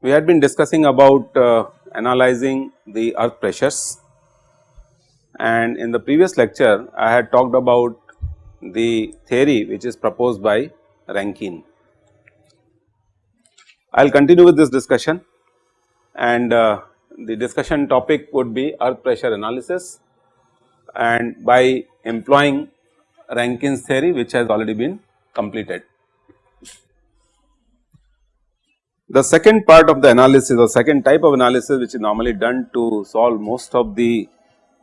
We had been discussing about uh, analyzing the earth pressures and in the previous lecture I had talked about the theory which is proposed by Rankine. I will continue with this discussion. And uh, the discussion topic would be earth pressure analysis. And by employing Rankine's theory which has already been completed. The second part of the analysis or second type of analysis which is normally done to solve most of the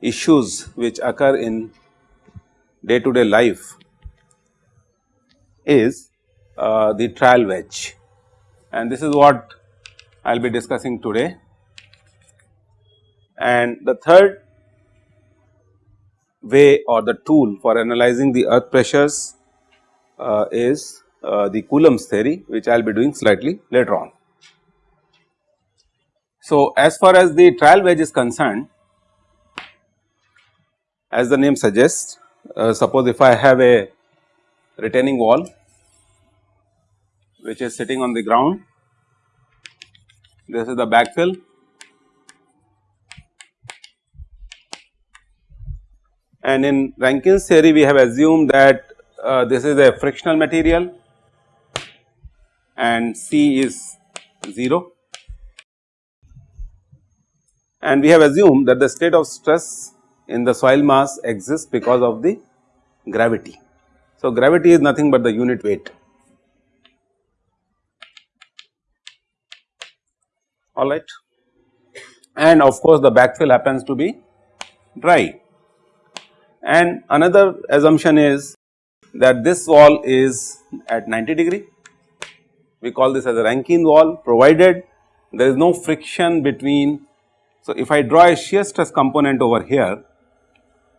issues which occur in day to day life is uh, the trial wedge and this is what I will be discussing today. And the third way or the tool for analyzing the earth pressures uh, is uh, the Coulomb's theory which I will be doing slightly later on. So, as far as the trial wedge is concerned as the name suggests uh, suppose if I have a retaining wall which is sitting on the ground. This is the backfill. And in Rankine's theory we have assumed that uh, this is a frictional material and C is 0 and we have assumed that the state of stress in the soil mass exists because of the gravity. So, gravity is nothing but the unit weight alright and of course, the backfill happens to be dry. And another assumption is that this wall is at 90 degree. We call this as a Rankine wall provided there is no friction between. So, if I draw a shear stress component over here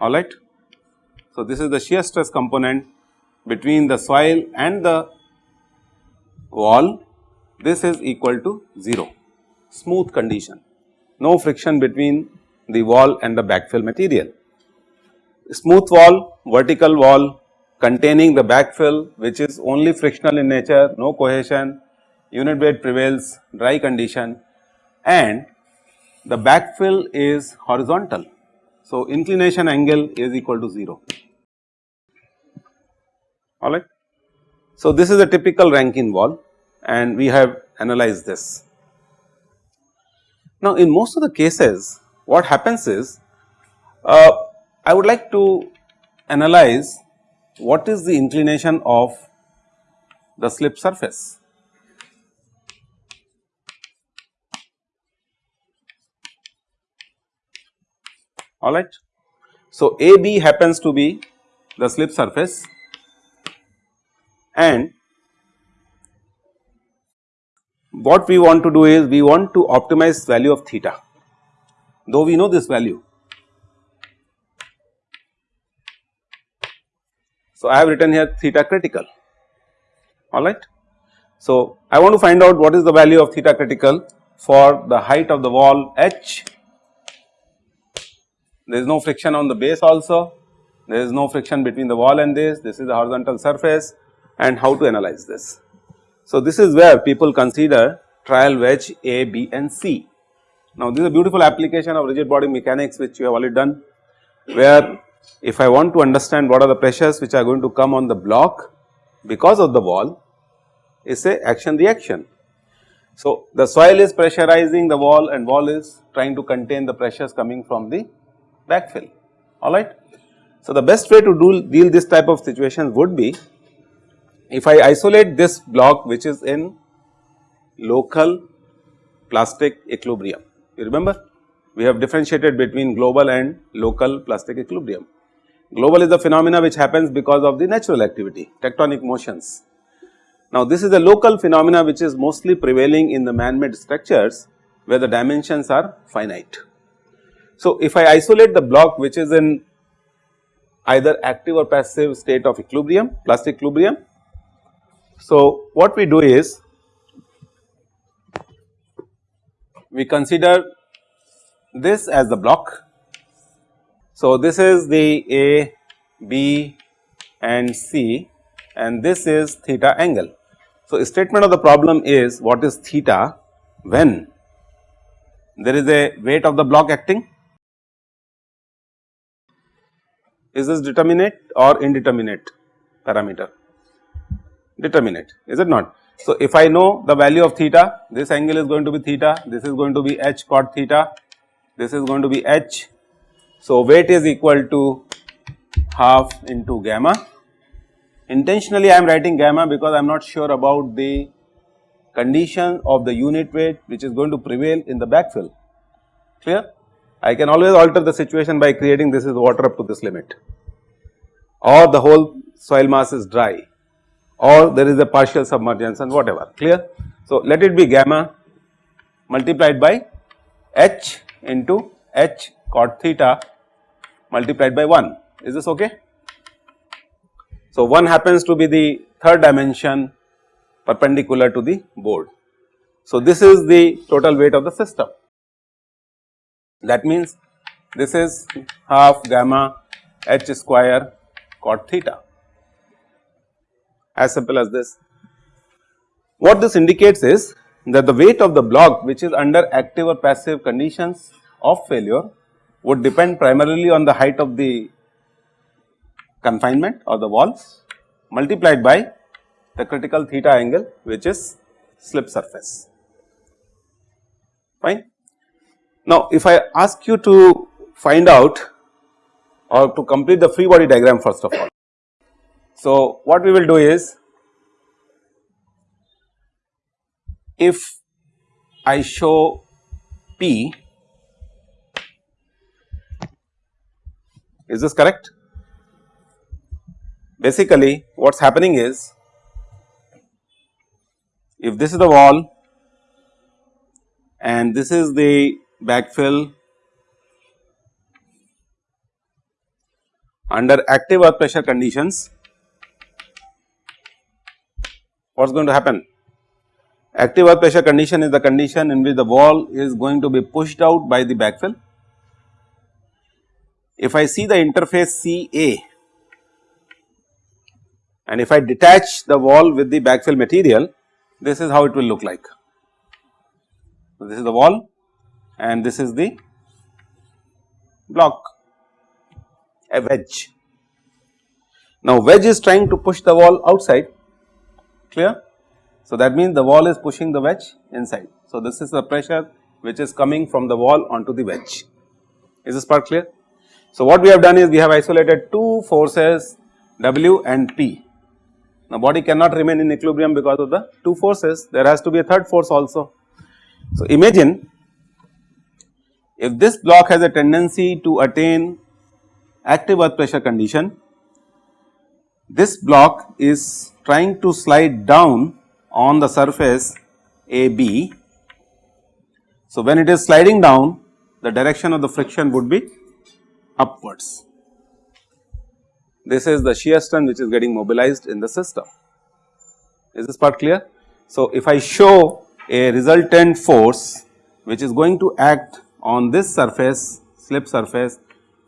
alright. So, this is the shear stress component between the soil and the wall. This is equal to 0 smooth condition no friction between the wall and the backfill material. Smooth wall vertical wall containing the backfill which is only frictional in nature, no cohesion, unit weight prevails, dry condition and the backfill is horizontal. So, inclination angle is equal to 0 alright. So, this is a typical Rankine wall and we have analyzed this. Now, in most of the cases what happens is uh, I would like to analyze what is the inclination of the slip surface. alright. So, AB happens to be the slip surface and what we want to do is we want to optimize value of theta. Though we know this value. So, I have written here theta critical. Alright. So, I want to find out what is the value of theta critical for the height of the wall h, there is no friction on the base also, there is no friction between the wall and this, this is the horizontal surface. And how to analyze this. So, this is where people consider trial wedge A, B and C. Now, this is a beautiful application of rigid body mechanics which you have already done where if I want to understand what are the pressures which are going to come on the block because of the wall is a action reaction. So, the soil is pressurizing the wall and wall is trying to contain the pressures coming from the backfill alright. So, the best way to do deal this type of situations would be if I isolate this block which is in local plastic equilibrium you remember we have differentiated between global and local plastic equilibrium. Global is the phenomena which happens because of the natural activity, tectonic motions. Now, this is a local phenomena which is mostly prevailing in the man-made structures where the dimensions are finite. So, if I isolate the block which is in either active or passive state of equilibrium, plastic equilibrium. So, what we do is we consider this as the block. So, this is the A, B and C and this is theta angle. So, statement of the problem is what is theta when there is a weight of the block acting is this determinate or indeterminate parameter determinate is it not. So, if I know the value of theta this angle is going to be theta this is going to be h cot theta this is going to be h. So, weight is equal to half into gamma intentionally I am writing gamma because I am not sure about the condition of the unit weight which is going to prevail in the backfill clear. I can always alter the situation by creating this is water up to this limit or the whole soil mass is dry or there is a partial submergence and whatever clear. So, let it be gamma multiplied by h into h cot theta multiplied by 1 is this okay. So, 1 happens to be the third dimension perpendicular to the board. So, this is the total weight of the system that means this is half gamma h square cot theta as simple as this. What this indicates is that the weight of the block which is under active or passive conditions of failure would depend primarily on the height of the confinement or the walls multiplied by the critical theta angle which is slip surface fine. Now, if I ask you to find out or to complete the free body diagram first of all. So, what we will do is if I show P is this correct? Basically what is happening is if this is the wall and this is the backfill under active earth pressure conditions what is going to happen? Active earth pressure condition is the condition in which the wall is going to be pushed out by the backfill. If I see the interface CA and if I detach the wall with the backfill material, this is how it will look like. So, this is the wall and this is the block, a wedge. Now, wedge is trying to push the wall outside clear. So, that means the wall is pushing the wedge inside. So, this is the pressure which is coming from the wall onto the wedge. Is this part clear? So, what we have done is we have isolated two forces W and P. Now, body cannot remain in equilibrium because of the two forces, there has to be a third force also. So, imagine if this block has a tendency to attain active earth pressure condition, this block is trying to slide down on the surface AB. So, when it is sliding down the direction of the friction would be upwards. This is the shear strength which is getting mobilized in the system. Is this part clear? So, if I show a resultant force which is going to act on this surface slip surface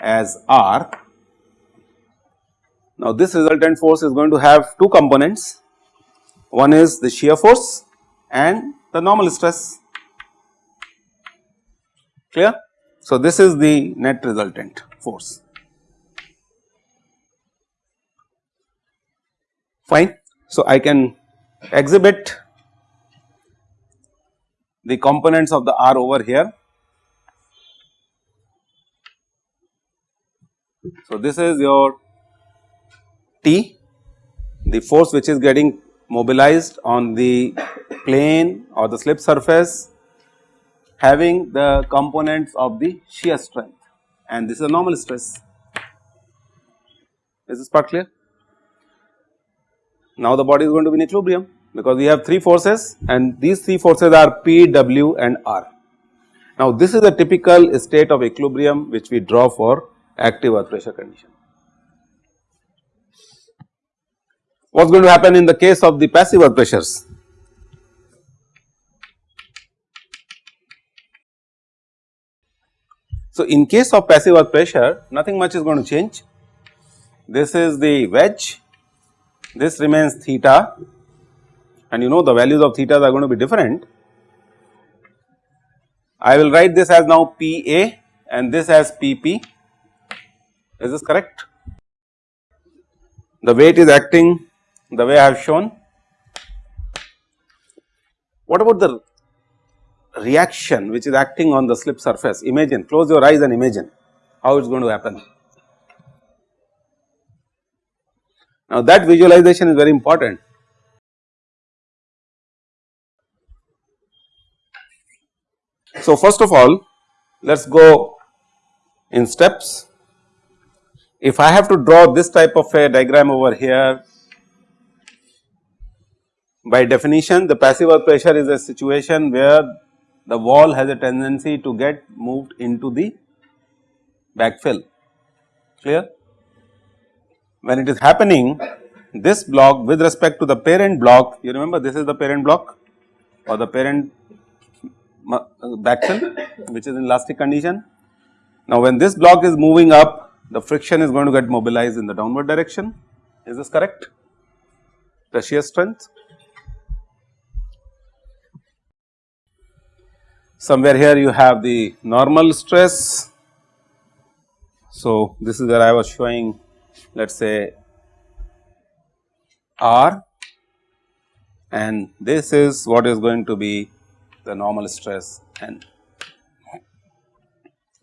as R now, this resultant force is going to have two components, one is the shear force and the normal stress, clear. So, this is the net resultant force, fine. So, I can exhibit the components of the R over here. So, this is your T, the force which is getting mobilized on the plane or the slip surface having the components of the shear strength and this is a normal stress. Is this part clear? Now the body is going to be in equilibrium because we have 3 forces and these 3 forces are P, W and R. Now this is a typical state of equilibrium which we draw for active earth pressure condition. What is going to happen in the case of the passive earth pressures? So, in case of passive earth pressure nothing much is going to change. This is the wedge, this remains theta and you know the values of theta are going to be different. I will write this as now PA and this as PP, is this correct? The weight is acting the way I have shown. What about the reaction which is acting on the slip surface? Imagine, close your eyes and imagine how it is going to happen. Now that visualization is very important. So first of all, let us go in steps. If I have to draw this type of a diagram over here, by definition the passive earth pressure is a situation where the wall has a tendency to get moved into the backfill, clear? When it is happening this block with respect to the parent block, you remember this is the parent block or the parent backfill which is in elastic condition. Now when this block is moving up the friction is going to get mobilized in the downward direction, is this correct? The shear strength. Somewhere here you have the normal stress. So, this is where I was showing let us say R and this is what is going to be the normal stress N.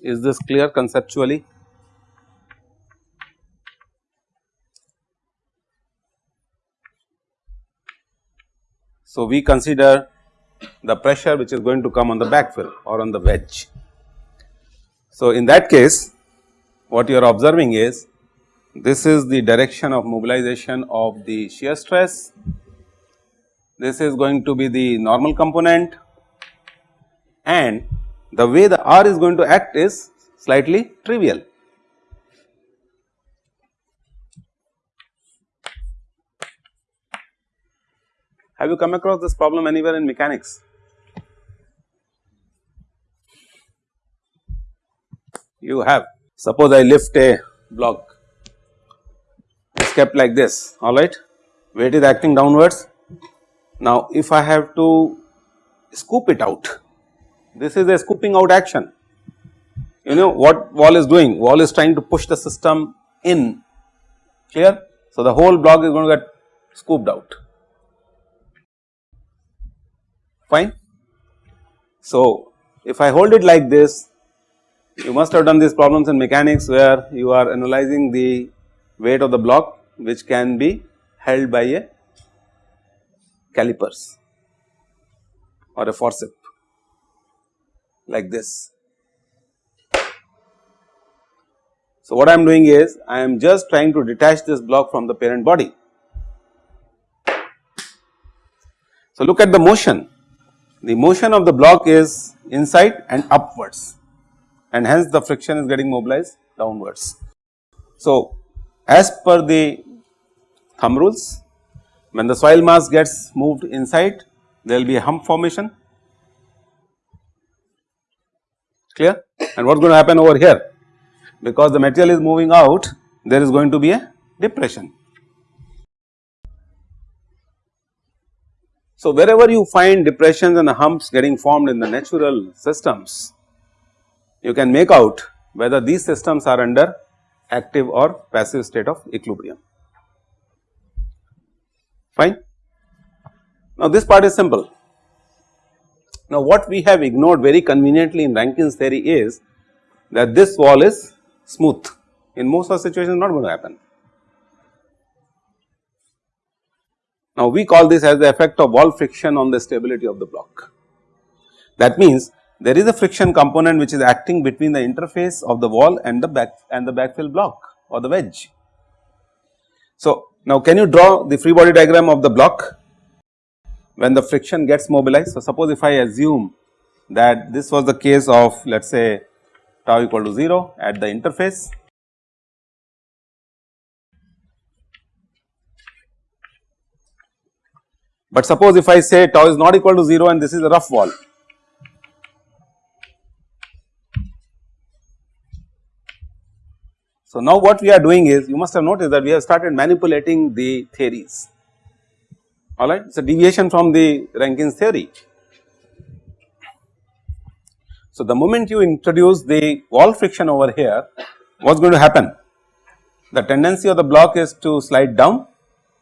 Is this clear conceptually? So, we consider the pressure which is going to come on the backfill or on the wedge. So, in that case what you are observing is this is the direction of mobilization of the shear stress, this is going to be the normal component and the way the R is going to act is slightly trivial. Have you come across this problem anywhere in mechanics? You have. Suppose I lift a block, it is kept like this, alright, weight is acting downwards. Now, if I have to scoop it out, this is a scooping out action. You know what wall is doing? Wall is trying to push the system in, clear? So, the whole block is going to get scooped out fine. So, if I hold it like this you must have done these problems in mechanics where you are analyzing the weight of the block which can be held by a calipers or a forcep like this. So, what I am doing is I am just trying to detach this block from the parent body. So, look at the motion the motion of the block is inside and upwards and hence the friction is getting mobilized downwards. So, as per the thumb rules when the soil mass gets moved inside there will be a hump formation. Clear? And what is going to happen over here? Because the material is moving out there is going to be a depression So, wherever you find depressions and humps getting formed in the natural systems, you can make out whether these systems are under active or passive state of equilibrium. Fine. Now, this part is simple. Now, what we have ignored very conveniently in Rankine's theory is that this wall is smooth in most of the situations not going to happen. Now, we call this as the effect of wall friction on the stability of the block. That means, there is a friction component which is acting between the interface of the wall and the back and the backfill block or the wedge. So, now can you draw the free body diagram of the block when the friction gets mobilized. So, suppose if I assume that this was the case of let us say tau equal to 0 at the interface But suppose if I say tau is not equal to 0 and this is a rough wall. So, now what we are doing is you must have noticed that we have started manipulating the theories alright it is a deviation from the Rankine's theory. So, the moment you introduce the wall friction over here what is going to happen? The tendency of the block is to slide down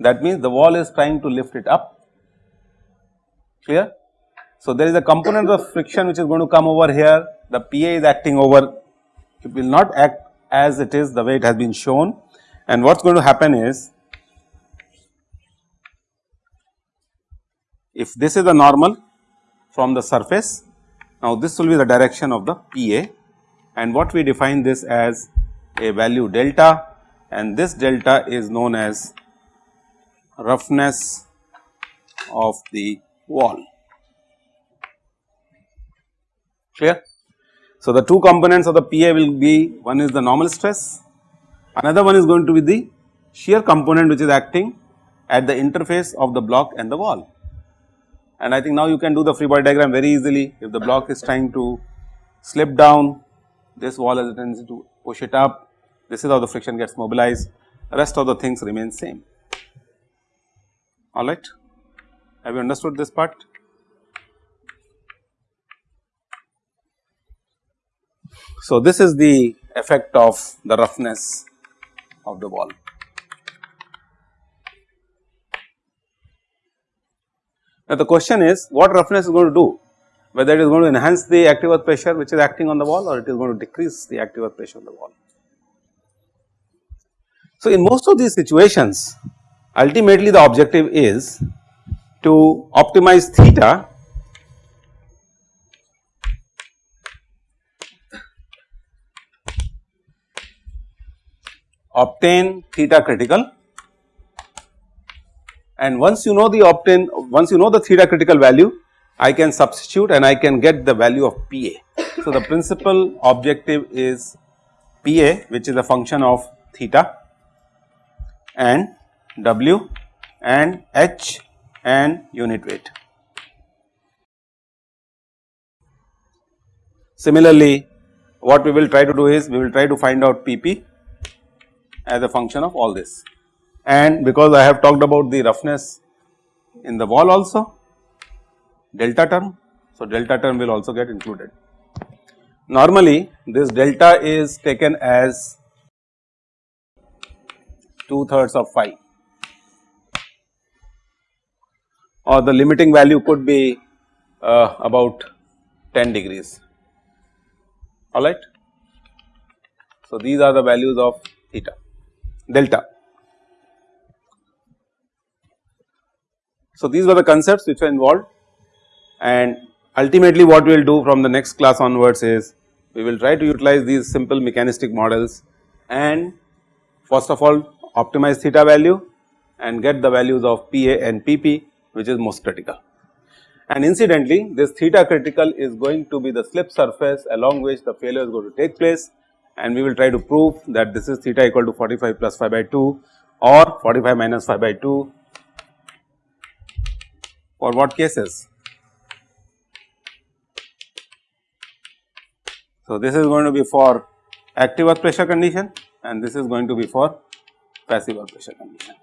that means the wall is trying to lift it up clear. So, there is a component of friction which is going to come over here. The PA is acting over. It will not act as it is the way it has been shown. And what is going to happen is if this is the normal from the surface now this will be the direction of the PA and what we define this as a value delta. And this delta is known as roughness of the wall clear. So, the two components of the PA will be one is the normal stress, another one is going to be the shear component which is acting at the interface of the block and the wall. And I think now you can do the free body diagram very easily if the block is trying to slip down this wall has a tendency to push it up this is how the friction gets mobilized rest of the things remain same alright. Have you understood this part? So, this is the effect of the roughness of the wall. Now, the question is what roughness is going to do whether it is going to enhance the active earth pressure which is acting on the wall or it is going to decrease the active earth pressure on the wall. So, in most of these situations ultimately the objective is to optimize theta obtain theta critical and once you know the obtain once you know the theta critical value I can substitute and I can get the value of PA. So, the principal objective is PA which is a function of theta and W and H and unit weight. Similarly, what we will try to do is we will try to find out PP as a function of all this. And because I have talked about the roughness in the wall also delta term. So, delta term will also get included. Normally this delta is taken as 2 thirds of phi or the limiting value could be uh, about 10 degrees alright. So, these are the values of theta delta. So, these were the concepts which were involved and ultimately what we will do from the next class onwards is we will try to utilize these simple mechanistic models and first of all optimize theta value and get the values of PA and PP which is most critical. And incidentally this theta critical is going to be the slip surface along which the failure is going to take place and we will try to prove that this is theta equal to 45 plus phi by 2 or 45 minus phi by 2 for what cases. So, this is going to be for active earth pressure condition and this is going to be for passive earth pressure condition.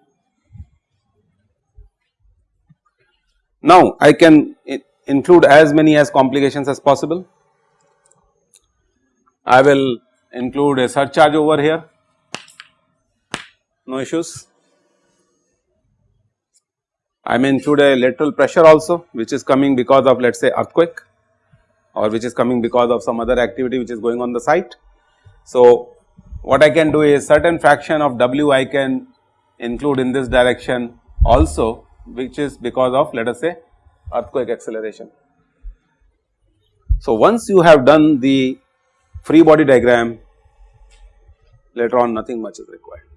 Now, I can include as many as complications as possible. I will include a surcharge over here, no issues. I may include a lateral pressure also which is coming because of let us say earthquake or which is coming because of some other activity which is going on the site. So, what I can do is certain fraction of W I can include in this direction also which is because of let us say earthquake acceleration. So, once you have done the free body diagram later on nothing much is required.